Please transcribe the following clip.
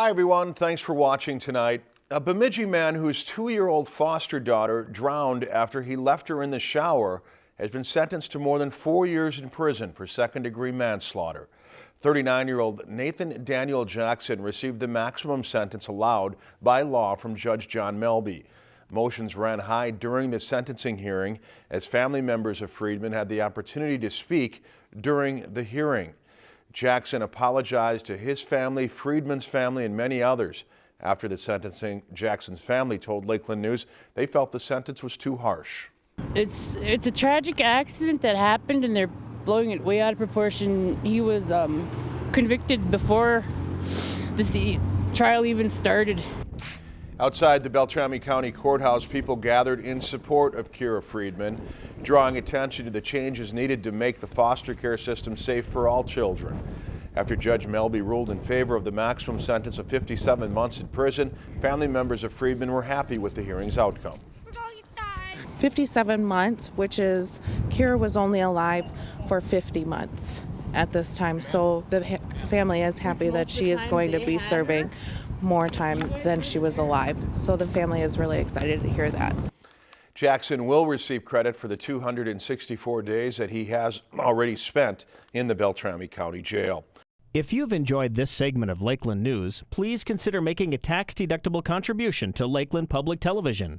Hi, everyone. Thanks for watching tonight. A Bemidji man whose two-year-old foster daughter drowned after he left her in the shower has been sentenced to more than four years in prison for second-degree manslaughter. 39-year-old Nathan Daniel Jackson received the maximum sentence allowed by law from Judge John Melby. Motions ran high during the sentencing hearing as family members of Friedman had the opportunity to speak during the hearing. Jackson apologized to his family, Friedman's family, and many others. After the sentencing, Jackson's family told Lakeland News they felt the sentence was too harsh. It's it's a tragic accident that happened, and they're blowing it way out of proportion. He was um, convicted before the trial even started. Outside the Beltrami County Courthouse, people gathered in support of Kira Friedman, drawing attention to the changes needed to make the foster care system safe for all children. After Judge Melby ruled in favor of the maximum sentence of 57 months in prison, family members of Friedman were happy with the hearing's outcome. 57 months, which is Kira was only alive for 50 months at this time. So the family is happy that she is going to be serving more time than she was alive. So the family is really excited to hear that. Jackson will receive credit for the 264 days that he has already spent in the Beltrami County Jail. If you've enjoyed this segment of Lakeland News, please consider making a tax-deductible contribution to Lakeland Public Television.